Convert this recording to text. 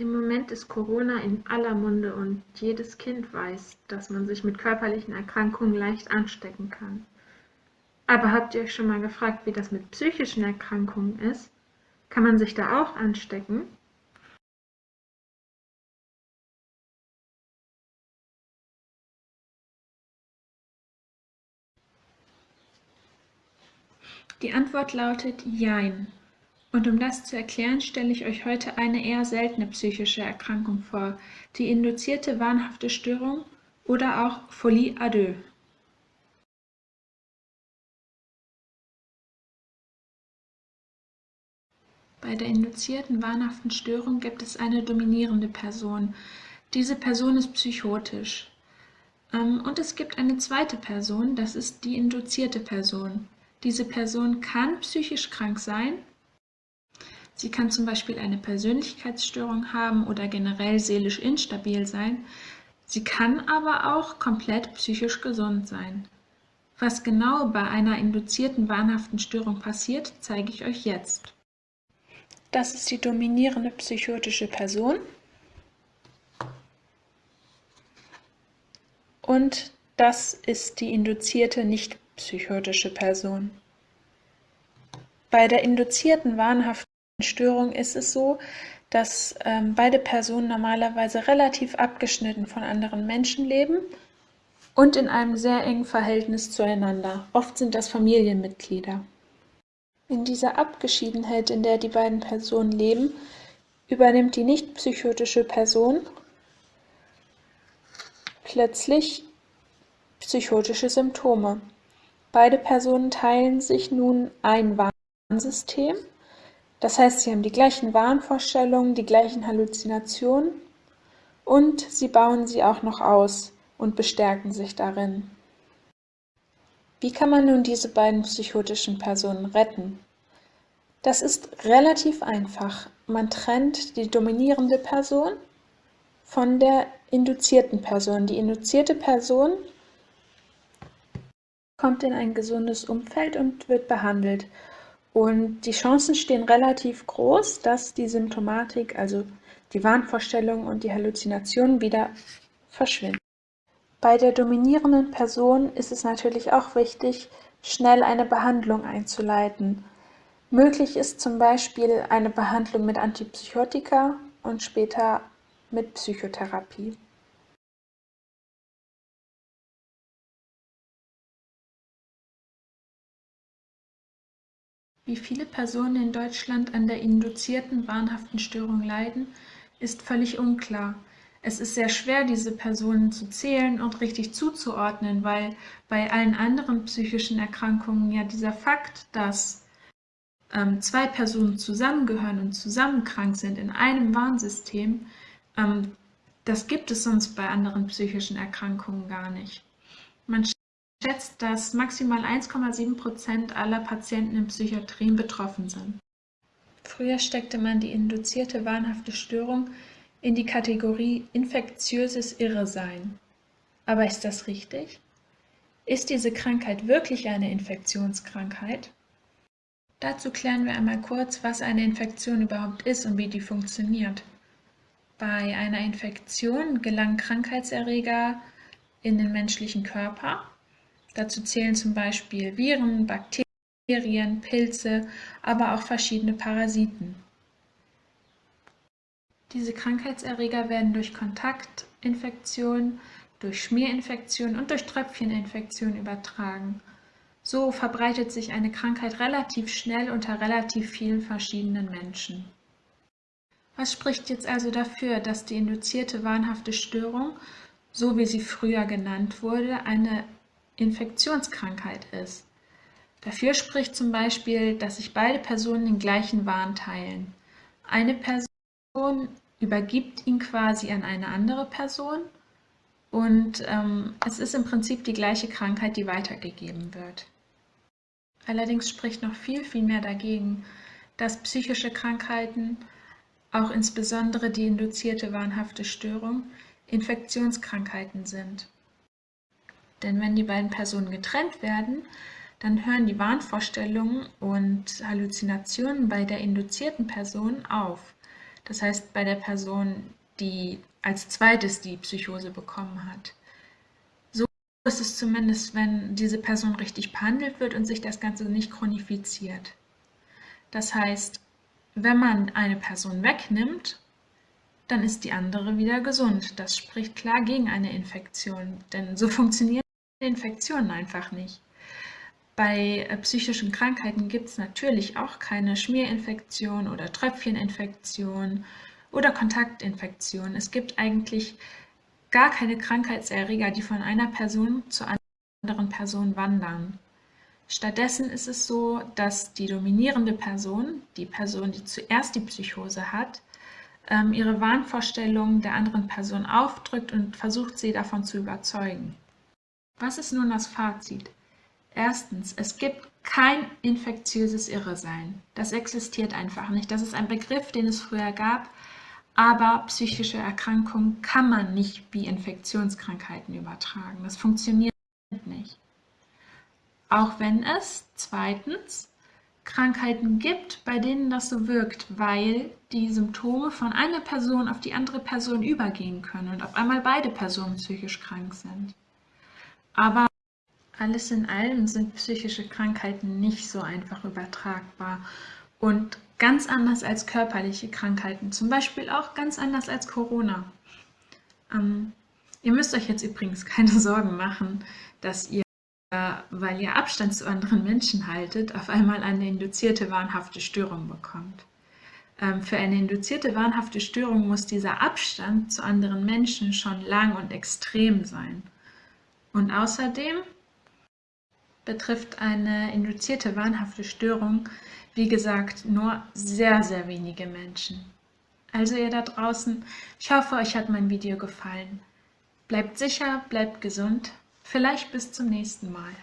Im Moment ist Corona in aller Munde und jedes Kind weiß, dass man sich mit körperlichen Erkrankungen leicht anstecken kann. Aber habt ihr euch schon mal gefragt, wie das mit psychischen Erkrankungen ist? Kann man sich da auch anstecken? Die Antwort lautet Jein. Und um das zu erklären, stelle ich euch heute eine eher seltene psychische Erkrankung vor, die induzierte wahnhafte Störung oder auch Folie à deux. Bei der induzierten wahnhaften Störung gibt es eine dominierende Person. Diese Person ist psychotisch. Ähm, und es gibt eine zweite Person, das ist die induzierte Person. Diese Person kann psychisch krank sein Sie kann zum Beispiel eine Persönlichkeitsstörung haben oder generell seelisch instabil sein. Sie kann aber auch komplett psychisch gesund sein. Was genau bei einer induzierten wahnhaften Störung passiert, zeige ich euch jetzt. Das ist die dominierende psychotische Person. Und das ist die induzierte nicht psychotische Person. Bei der induzierten wahnhaften Störung ist es so, dass ähm, beide Personen normalerweise relativ abgeschnitten von anderen Menschen leben und in einem sehr engen Verhältnis zueinander. Oft sind das Familienmitglieder. In dieser Abgeschiedenheit, in der die beiden Personen leben, übernimmt die nicht psychotische Person plötzlich psychotische Symptome. Beide Personen teilen sich nun ein Warnsystem das heißt, sie haben die gleichen Wahnvorstellungen, die gleichen Halluzinationen und sie bauen sie auch noch aus und bestärken sich darin. Wie kann man nun diese beiden psychotischen Personen retten? Das ist relativ einfach. Man trennt die dominierende Person von der induzierten Person. Die induzierte Person kommt in ein gesundes Umfeld und wird behandelt. Und die Chancen stehen relativ groß, dass die Symptomatik, also die Wahnvorstellungen und die Halluzinationen wieder verschwinden. Bei der dominierenden Person ist es natürlich auch wichtig, schnell eine Behandlung einzuleiten. Möglich ist zum Beispiel eine Behandlung mit Antipsychotika und später mit Psychotherapie. Wie viele Personen in Deutschland an der induzierten wahnhaften Störung leiden, ist völlig unklar. Es ist sehr schwer, diese Personen zu zählen und richtig zuzuordnen, weil bei allen anderen psychischen Erkrankungen ja dieser Fakt, dass ähm, zwei Personen zusammengehören und zusammen krank sind in einem Warnsystem, ähm, das gibt es sonst bei anderen psychischen Erkrankungen gar nicht. Man schätzt, dass maximal 1,7 Prozent aller Patienten in Psychiatrien betroffen sind. Früher steckte man die induzierte wahnhafte Störung in die Kategorie infektiöses Irresein. Aber ist das richtig? Ist diese Krankheit wirklich eine Infektionskrankheit? Dazu klären wir einmal kurz, was eine Infektion überhaupt ist und wie die funktioniert. Bei einer Infektion gelangen Krankheitserreger in den menschlichen Körper Dazu zählen zum Beispiel Viren, Bakterien, Pilze, aber auch verschiedene Parasiten. Diese Krankheitserreger werden durch Kontaktinfektion, durch Schmierinfektion und durch Tröpfcheninfektion übertragen. So verbreitet sich eine Krankheit relativ schnell unter relativ vielen verschiedenen Menschen. Was spricht jetzt also dafür, dass die induzierte wahnhafte Störung, so wie sie früher genannt wurde, eine Infektionskrankheit ist. Dafür spricht zum Beispiel, dass sich beide Personen den gleichen Wahn teilen. Eine Person übergibt ihn quasi an eine andere Person und ähm, es ist im Prinzip die gleiche Krankheit, die weitergegeben wird. Allerdings spricht noch viel, viel mehr dagegen, dass psychische Krankheiten, auch insbesondere die induzierte wahnhafte Störung, Infektionskrankheiten sind. Denn wenn die beiden Personen getrennt werden, dann hören die Wahnvorstellungen und Halluzinationen bei der induzierten Person auf. Das heißt bei der Person, die als zweites die Psychose bekommen hat. So ist es zumindest, wenn diese Person richtig behandelt wird und sich das Ganze nicht chronifiziert. Das heißt, wenn man eine Person wegnimmt, dann ist die andere wieder gesund. Das spricht klar gegen eine Infektion, denn so funktionieren Infektionen einfach nicht. Bei äh, psychischen Krankheiten gibt es natürlich auch keine Schmierinfektion oder Tröpfcheninfektion oder Kontaktinfektion. Es gibt eigentlich gar keine Krankheitserreger, die von einer Person zur anderen Person wandern. Stattdessen ist es so, dass die dominierende Person, die Person, die zuerst die Psychose hat, ähm, ihre Wahnvorstellungen der anderen Person aufdrückt und versucht, sie davon zu überzeugen. Was ist nun das Fazit? Erstens, es gibt kein infektiöses Irresein. Das existiert einfach nicht. Das ist ein Begriff, den es früher gab, aber psychische Erkrankungen kann man nicht wie Infektionskrankheiten übertragen. Das funktioniert nicht. Auch wenn es zweitens Krankheiten gibt, bei denen das so wirkt, weil die Symptome von einer Person auf die andere Person übergehen können und auf einmal beide Personen psychisch krank sind. Aber alles in allem sind psychische Krankheiten nicht so einfach übertragbar und ganz anders als körperliche Krankheiten, zum Beispiel auch ganz anders als Corona. Ähm, ihr müsst euch jetzt übrigens keine Sorgen machen, dass ihr weil ihr Abstand zu anderen Menschen haltet, auf einmal eine induzierte wahnhafte Störung bekommt. Ähm, für eine induzierte wahnhafte Störung muss dieser Abstand zu anderen Menschen schon lang und extrem sein. Und außerdem betrifft eine induzierte wahnhafte Störung, wie gesagt, nur sehr, sehr wenige Menschen. Also ihr da draußen, ich hoffe, euch hat mein Video gefallen. Bleibt sicher, bleibt gesund Vielleicht bis zum nächsten Mal.